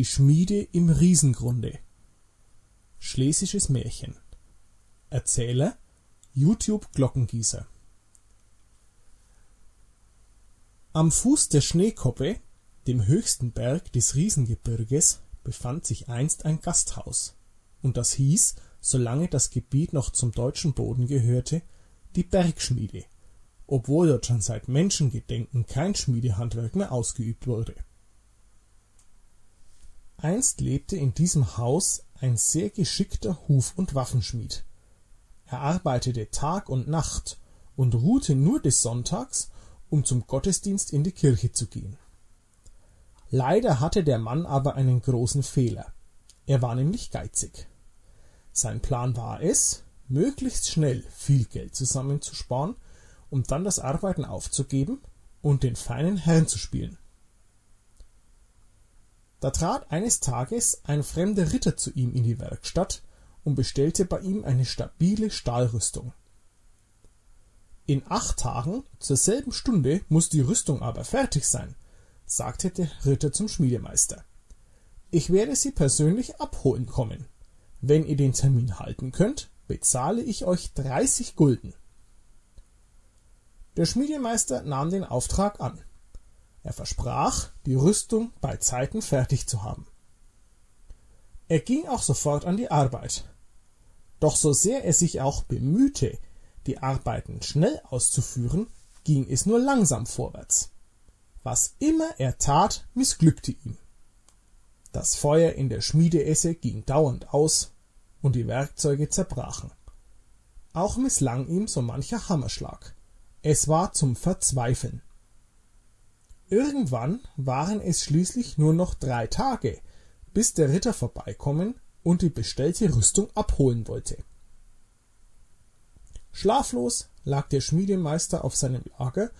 Die Schmiede im Riesengrunde. Schlesisches Märchen. Erzähler YouTube Glockengießer. Am Fuß der Schneekoppe, dem höchsten Berg des Riesengebirges, befand sich einst ein Gasthaus, und das hieß, solange das Gebiet noch zum deutschen Boden gehörte, die Bergschmiede, obwohl dort schon seit Menschengedenken kein Schmiedehandwerk mehr ausgeübt wurde Einst lebte in diesem Haus ein sehr geschickter Huf und Waffenschmied. Er arbeitete Tag und Nacht und ruhte nur des Sonntags, um zum Gottesdienst in die Kirche zu gehen. Leider hatte der Mann aber einen großen Fehler. Er war nämlich geizig. Sein Plan war es, möglichst schnell viel Geld zusammenzusparen, um dann das Arbeiten aufzugeben und den feinen Herrn zu spielen da trat eines Tages ein fremder Ritter zu ihm in die Werkstatt und bestellte bei ihm eine stabile Stahlrüstung. In acht Tagen zur selben Stunde muss die Rüstung aber fertig sein, sagte der Ritter zum Schmiedemeister. Ich werde sie persönlich abholen kommen. Wenn ihr den Termin halten könnt, bezahle ich euch dreißig Gulden. Der Schmiedemeister nahm den Auftrag an er versprach, die Rüstung beizeiten fertig zu haben. Er ging auch sofort an die Arbeit. Doch so sehr er sich auch bemühte, die Arbeiten schnell auszuführen, ging es nur langsam vorwärts. Was immer er tat, missglückte ihm. Das Feuer in der Schmiedeesse ging dauernd aus und die Werkzeuge zerbrachen. Auch misslang ihm so mancher Hammerschlag. Es war zum Verzweifeln. Irgendwann waren es schließlich nur noch drei Tage, bis der Ritter vorbeikommen und die bestellte Rüstung abholen wollte. Schlaflos lag der Schmiedemeister auf seinem Lager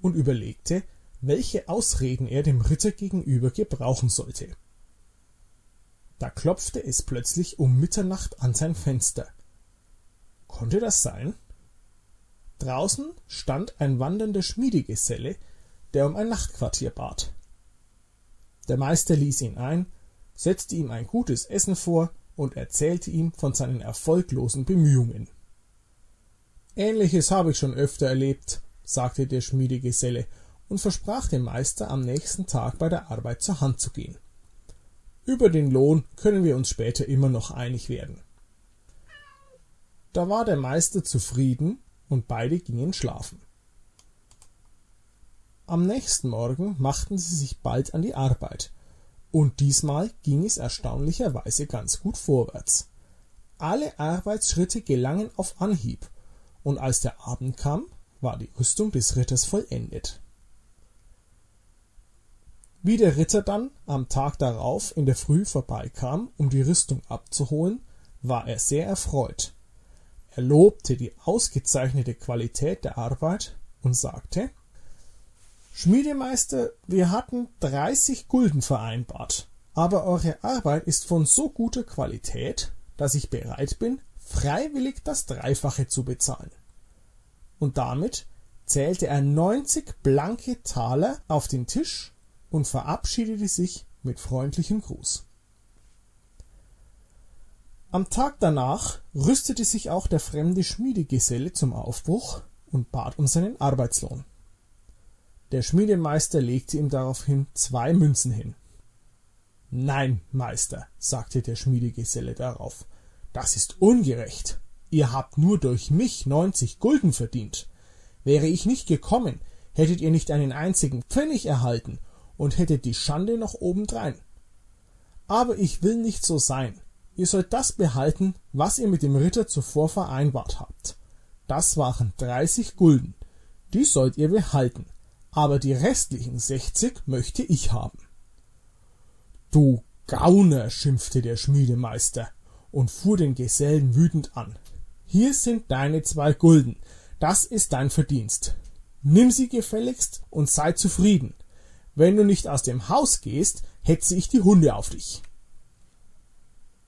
und überlegte, welche Ausreden er dem Ritter gegenüber gebrauchen sollte. Da klopfte es plötzlich um Mitternacht an sein Fenster. Konnte das sein? Draußen stand ein wandernder Schmiedegeselle, der um ein Nachtquartier bat. Der Meister ließ ihn ein, setzte ihm ein gutes Essen vor und erzählte ihm von seinen erfolglosen Bemühungen. Ähnliches habe ich schon öfter erlebt, sagte der Schmiedegeselle und versprach dem Meister am nächsten Tag bei der Arbeit zur Hand zu gehen. Über den Lohn können wir uns später immer noch einig werden. Da war der Meister zufrieden und beide gingen schlafen. Am nächsten Morgen machten sie sich bald an die Arbeit, und diesmal ging es erstaunlicherweise ganz gut vorwärts. Alle Arbeitsschritte gelangen auf Anhieb, und als der Abend kam, war die Rüstung des Ritters vollendet. Wie der Ritter dann am Tag darauf in der Früh vorbeikam, um die Rüstung abzuholen, war er sehr erfreut. Er lobte die ausgezeichnete Qualität der Arbeit und sagte Schmiedemeister, wir hatten dreißig Gulden vereinbart, aber eure Arbeit ist von so guter Qualität, dass ich bereit bin, freiwillig das Dreifache zu bezahlen. Und damit zählte er neunzig blanke Taler auf den Tisch und verabschiedete sich mit freundlichem Gruß. Am Tag danach rüstete sich auch der fremde Schmiedegeselle zum Aufbruch und bat um seinen Arbeitslohn. Der Schmiedemeister legte ihm daraufhin zwei Münzen hin. Nein, Meister, sagte der Schmiedegeselle darauf, das ist ungerecht. Ihr habt nur durch mich neunzig Gulden verdient. Wäre ich nicht gekommen, hättet ihr nicht einen einzigen Pfennig erhalten und hättet die Schande noch obendrein. Aber ich will nicht so sein. Ihr sollt das behalten, was ihr mit dem Ritter zuvor vereinbart habt. Das waren dreißig Gulden. Die sollt ihr behalten aber die restlichen sechzig möchte ich haben. Du Gauner, schimpfte der Schmiedemeister und fuhr den Gesellen wütend an. Hier sind deine zwei Gulden, das ist dein Verdienst. Nimm sie gefälligst und sei zufrieden. Wenn du nicht aus dem Haus gehst, hetze ich die Hunde auf dich.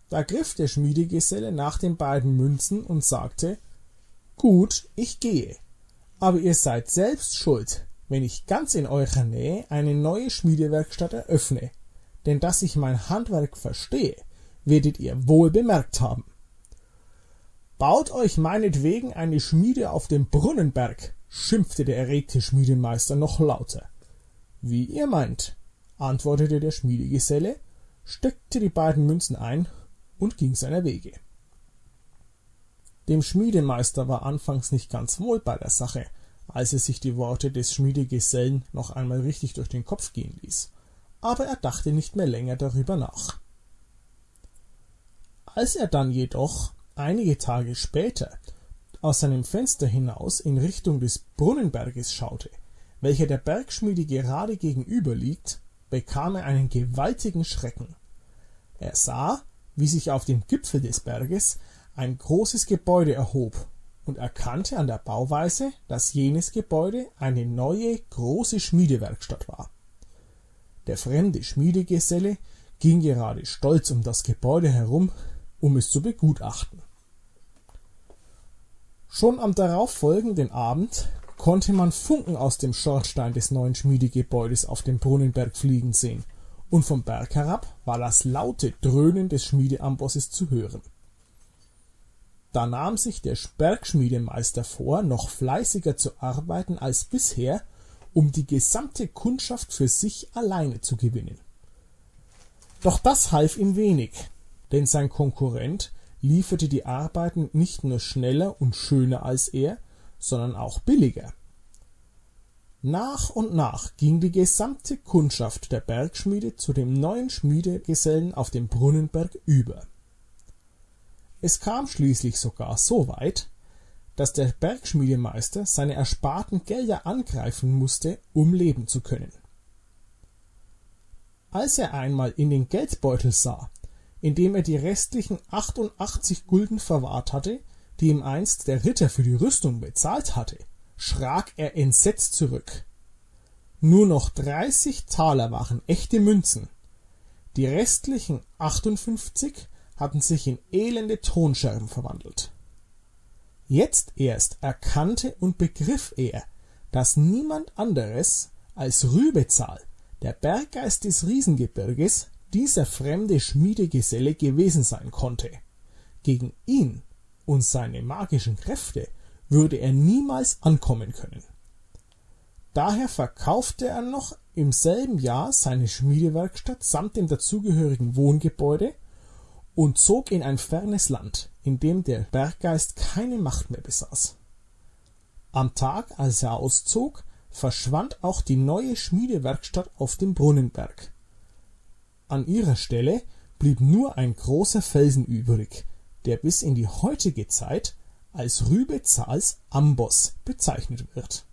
Da griff der Schmiedegeselle nach den beiden Münzen und sagte Gut, ich gehe, aber ihr seid selbst schuld, wenn ich ganz in eurer Nähe eine neue Schmiedewerkstatt eröffne, denn dass ich mein Handwerk verstehe, werdet ihr wohl bemerkt haben. Baut euch meinetwegen eine Schmiede auf dem Brunnenberg, schimpfte der erregte Schmiedemeister noch lauter. Wie ihr meint, antwortete der Schmiedegeselle, steckte die beiden Münzen ein und ging seiner Wege. Dem Schmiedemeister war anfangs nicht ganz wohl bei der Sache, als er sich die Worte des Schmiedegesellen noch einmal richtig durch den Kopf gehen ließ, aber er dachte nicht mehr länger darüber nach. Als er dann jedoch einige Tage später aus seinem Fenster hinaus in Richtung des Brunnenberges schaute, welcher der Bergschmiede gerade gegenüber liegt, bekam er einen gewaltigen Schrecken. Er sah, wie sich auf dem Gipfel des Berges ein großes Gebäude erhob und erkannte an der Bauweise, dass jenes Gebäude eine neue große Schmiedewerkstatt war. Der fremde Schmiedegeselle ging gerade stolz um das Gebäude herum, um es zu begutachten. Schon am darauffolgenden Abend konnte man Funken aus dem Schornstein des neuen Schmiedegebäudes auf dem Brunnenberg fliegen sehen, und vom Berg herab war das laute Dröhnen des Schmiedeambosses zu hören. Da nahm sich der Bergschmiedemeister vor, noch fleißiger zu arbeiten als bisher, um die gesamte Kundschaft für sich alleine zu gewinnen. Doch das half ihm wenig, denn sein Konkurrent lieferte die Arbeiten nicht nur schneller und schöner als er, sondern auch billiger. Nach und nach ging die gesamte Kundschaft der Bergschmiede zu dem neuen Schmiedegesellen auf dem Brunnenberg über. Es kam schließlich sogar so weit, dass der Bergschmiedemeister seine ersparten Gelder angreifen musste, um leben zu können. Als er einmal in den Geldbeutel sah, in dem er die restlichen 88 Gulden verwahrt hatte, die ihm einst der Ritter für die Rüstung bezahlt hatte, schrak er entsetzt zurück. Nur noch 30 Taler waren echte Münzen. Die restlichen 58 hatten sich in elende Tonscherben verwandelt. Jetzt erst erkannte und begriff er, dass niemand anderes als Rübezahl, der Berggeist des Riesengebirges, dieser fremde Schmiedegeselle gewesen sein konnte. Gegen ihn und seine magischen Kräfte würde er niemals ankommen können. Daher verkaufte er noch im selben Jahr seine Schmiedewerkstatt samt dem dazugehörigen Wohngebäude und zog in ein fernes Land, in dem der Berggeist keine Macht mehr besaß. Am Tag, als er auszog, verschwand auch die neue Schmiedewerkstatt auf dem Brunnenberg. An ihrer Stelle blieb nur ein großer Felsen übrig, der bis in die heutige Zeit als Rübezahls Amboss bezeichnet wird